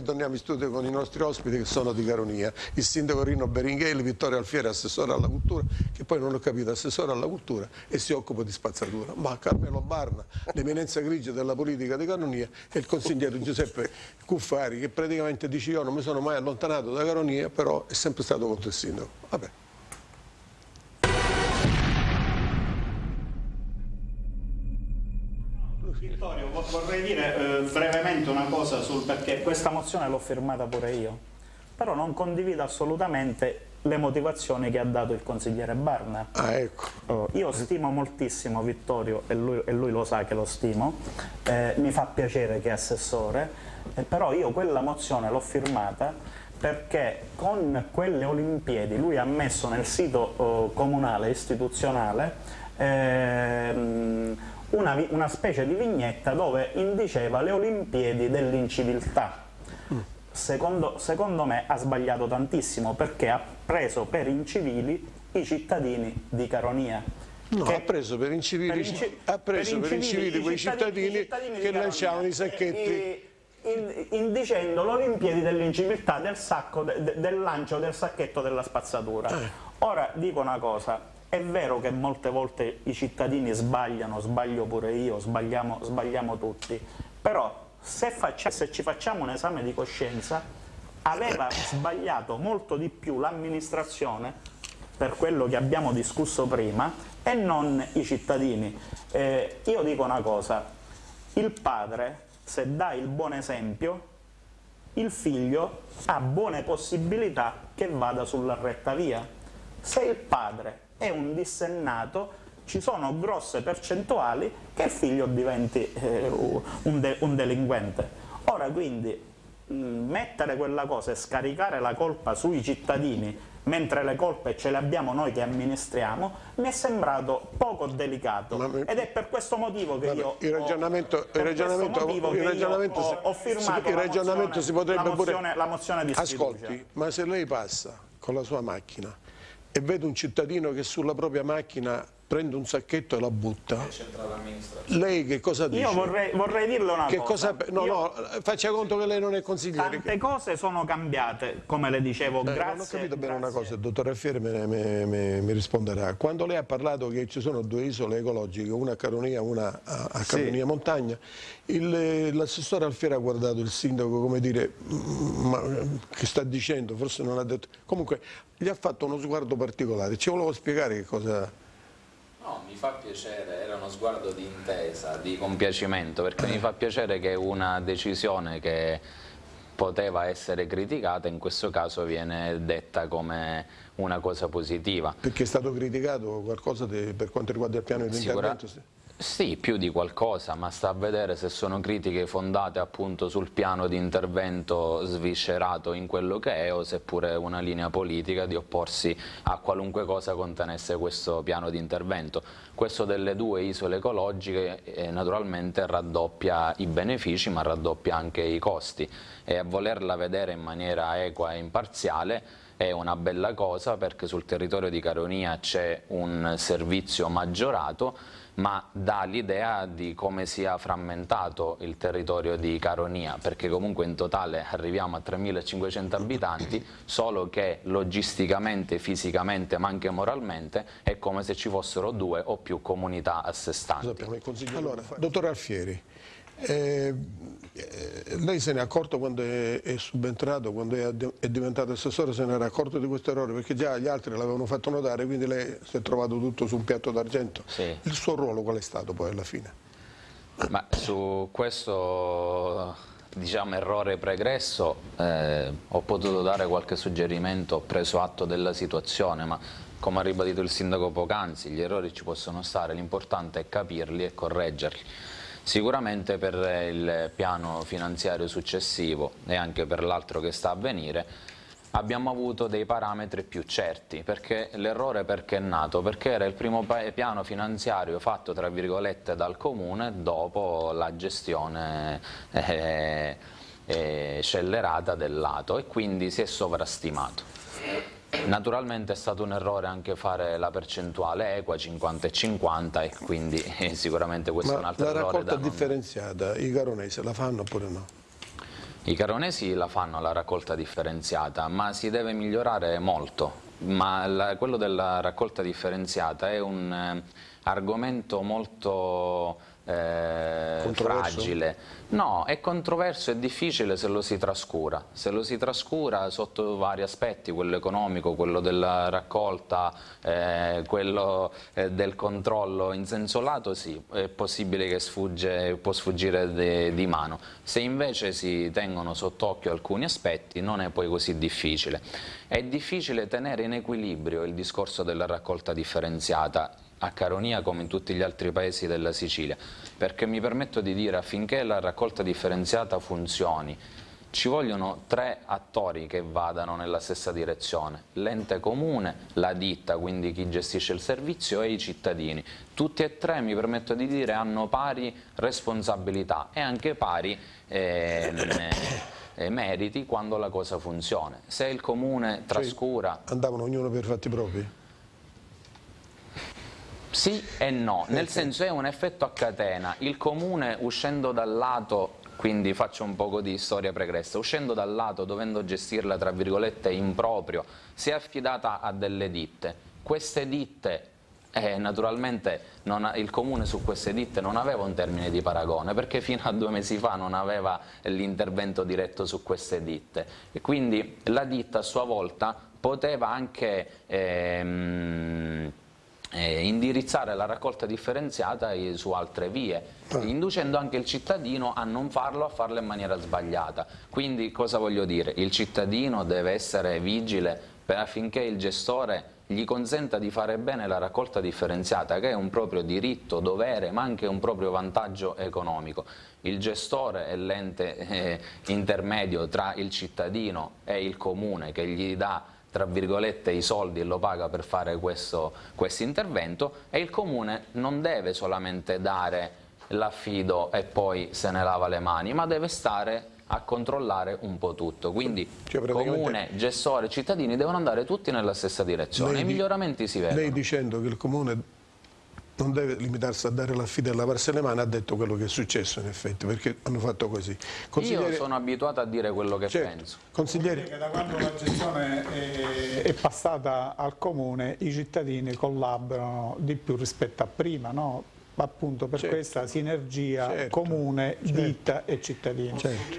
ritorniamo in studio con i nostri ospiti che sono di Caronia, il sindaco Rino Beringheli, Vittorio Alfieri, assessore alla cultura, che poi non ho capito, assessore alla cultura e si occupa di spazzatura, ma Carmelo Barna, l'eminenza grigia della politica di Caronia e il consigliere Giuseppe Cuffari che praticamente dice io non mi sono mai allontanato da Caronia, però è sempre stato contro il sindaco. Vabbè. Vittorio, vorrei dire eh, brevemente una cosa sul perché questa mozione l'ho firmata pure io, però non condivido assolutamente le motivazioni che ha dato il consigliere Barna. Ah, ecco. Oh, io stimo moltissimo Vittorio e lui, e lui lo sa che lo stimo, eh, mi fa piacere che è assessore, eh, però io quella mozione l'ho firmata perché con quelle Olimpiadi lui ha messo nel sito oh, comunale istituzionale ehm, una, una, specie di vignetta dove indiceva le Olimpiadi dell'inciviltà. Secondo, secondo me ha sbagliato tantissimo perché ha preso per incivili i cittadini di Caronia. No, ha preso per incivili, per inci ha preso per incivili, per quei cittadini, cittadini, che lanciavano i sacchetti. In, indicendo l'Olimpiadi dell'inciviltà del, de, del lancio del sacchetto della spazzatura. Eh. Ora dico una cosa, è vero che molte volte i cittadini sbagliano, sbaglio pure io, sbagliamo, sbagliamo tutti, però se, faccia, se, ci facciamo un esame di coscienza, aveva sbagliato molto di più l'amministrazione per quello che abbiamo discusso prima e non i cittadini. Eh, io dico una cosa, il padre se dà il buon esempio il figlio ha buone possibilità che vada sulla retta via. Se il padre è un dissennato, ci sono grosse percentuali che il figlio diventi eh, un, de un, delinquente. Ora quindi mh, mettere quella cosa e scaricare la colpa sui cittadini mentre le colpe ce le abbiamo noi che amministriamo, mi è sembrato poco delicato mi... ed è per questo motivo che io il ragionamento, ho, il ragionamento, il ragionamento ho, ho, firmato si, il ragionamento mozione, si potrebbe la mozione, pure... la mozione di Ascolti, sfiducia. ma se lei passa con la sua macchina e vede un cittadino che sulla propria macchina prende un sacchetto e la butta. Lei che cosa dice? Io vorrei, vorrei dirle una che cosa. cosa no, no, faccia conto che lei non è consigliere. Tante cose sono cambiate, come le dicevo, eh, grazie. Non ho capito bene grazie. una cosa, il dottor Alfieri mi risponderà. Quando lei ha parlato che ci sono due isole ecologiche, una a Caronia e una a, a Caronia sì. Montagna, l'assessore Alfieri ha guardato il sindaco come dire, ma, che sta dicendo, forse non ha detto... Comunque gli ha fatto uno sguardo particolare, ci volevo spiegare che cosa... No, mi fa piacere, era uno sguardo di intesa, di compiacimento, perché mi fa piacere che una decisione che poteva essere criticata, in questo caso viene detta come una cosa positiva. Perché è stato criticato qualcosa di, per quanto riguarda il piano di intervento? Sì, più di qualcosa, ma sta a vedere se sono critiche fondate appunto sul piano di intervento sviscerato in quello che è o seppure una linea politica di opporsi a qualunque cosa contenesse questo piano di intervento. Questo delle due isole ecologiche eh, naturalmente raddoppia i benefici ma raddoppia anche i costi e a volerla vedere in maniera equa e imparziale è una bella cosa perché sul territorio di Caronia c'è un servizio maggiorato ma dà l'idea di come sia frammentato il territorio di Caronia, perché comunque in totale arriviamo a 3.500 abitanti, solo che logisticamente, fisicamente, ma anche moralmente è come se ci fossero due o più comunità a sé stanti. Allora, dottor Alfieri, eh, eh, lei se ne è accorto quando è, è subentrato, quando è, è, diventato assessore, se ne era accorto di questo errore perché già gli altri l'avevano fatto notare, quindi lei si è trovato tutto su un piatto d'argento. Sì. Il suo ruolo qual è stato poi alla fine? Ma su questo diciamo, errore pregresso eh, ho potuto dare qualche suggerimento, ho preso atto della situazione, ma come ha ribadito il sindaco poc'anzi, gli errori ci possono stare, l'importante è capirli e correggerli. Sicuramente per il piano finanziario successivo e anche per l'altro che sta a venire abbiamo avuto dei parametri più certi, perché l'errore perché è nato? Perché era il primo piano finanziario fatto tra virgolette dal comune dopo la gestione eh, eh, scellerata del lato e quindi si è sovrastimato. Naturalmente è stato un errore anche fare la percentuale equa 50 e 50 e quindi eh, sicuramente questo Ma è un altro errore la raccolta non... differenziata, i caronesi la fanno oppure no? I caronesi la fanno la raccolta differenziata, ma si deve migliorare molto. Ma la, quello della raccolta differenziata è un eh, argomento molto eh, fragile. No, è controverso e difficile se lo si trascura. Se lo si trascura sotto vari aspetti, quello economico, quello della raccolta, eh, quello eh, del controllo in senso lato, sì, è possibile che sfugge, può sfuggire de, di mano. Se invece si tengono sott'occhio alcuni aspetti non è poi così difficile. È difficile tenere in equilibrio il discorso della raccolta differenziata a Caronia come in tutti gli altri paesi della Sicilia, perché mi permetto di dire affinché la raccolta differenziata funzioni ci vogliono tre attori che vadano nella stessa direzione, l'ente comune, la ditta, quindi chi gestisce il servizio e i cittadini. Tutti e tre, mi permetto di dire, hanno pari responsabilità e anche pari eh, eh, meriti quando la cosa funziona. Se il comune trascura... Cioè, andavano ognuno per fatti propri? Sì e no, nel senso è un effetto a catena, il comune uscendo dal lato, quindi faccio un po' di storia pregressa, uscendo dal lato dovendo gestirla tra virgolette in proprio, si è affidata a delle ditte, queste ditte eh, naturalmente ha, il comune su queste ditte non aveva un termine di paragone perché fino a due mesi fa non aveva l'intervento diretto su queste ditte. E quindi la ditta a sua volta poteva anche ehm, eh, indirizzare la raccolta differenziata su altre vie, ah. inducendo anche il cittadino a non farlo, a farlo in maniera sbagliata. Quindi cosa voglio dire? Il cittadino deve essere vigile affinché il gestore gli consenta di fare bene la raccolta differenziata che è un proprio diritto, dovere ma anche un proprio vantaggio economico. Il gestore è l'ente eh, intermedio tra il cittadino e il comune che gli dà tra virgolette i soldi e lo paga per fare questo quest intervento e il comune non deve solamente dare l'affido e poi se ne lava le mani ma deve stare a controllare un po' tutto. Quindi cioè, comune, gestore, cittadini devono andare tutti nella stessa direzione. I miglioramenti si vedono. lei dicendo che il comune non deve limitarsi a dare l'affido e lavarsi le mani, ha detto quello che è successo in effetti, perché hanno fatto così. Io sono abituato a dire quello che certo. penso. Consigliere... Che da quando la gestione è, è, passata al comune i cittadini collaborano di più rispetto a prima, no? appunto per certo. questa sinergia certo. comune, certo. ditta e cittadini. Certo.